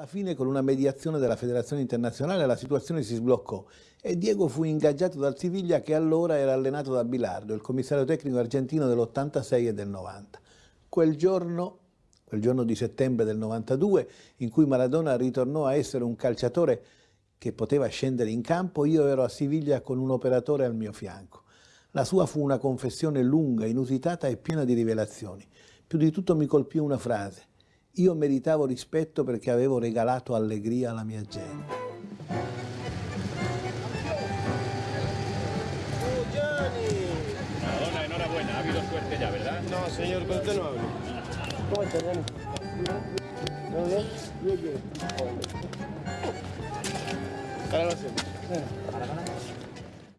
Alla fine con una mediazione della federazione internazionale la situazione si sbloccò e Diego fu ingaggiato dal Siviglia che allora era allenato da Bilardo, il commissario tecnico argentino dell'86 e del 90. Quel giorno, quel giorno di settembre del 92, in cui Maradona ritornò a essere un calciatore che poteva scendere in campo, io ero a Siviglia con un operatore al mio fianco. La sua fu una confessione lunga, inusitata e piena di rivelazioni. Più di tutto mi colpì una frase. Io meritavo rispetto perché avevo regalato allegria alla mia gente. Maradona, enhorabuena, ha habido suerte ya, ¿verdad? No, señor, con usted no hablo. ¿Cómo está, Gianni? ¿No, no? Bien, bien. Ahora lo hacemos.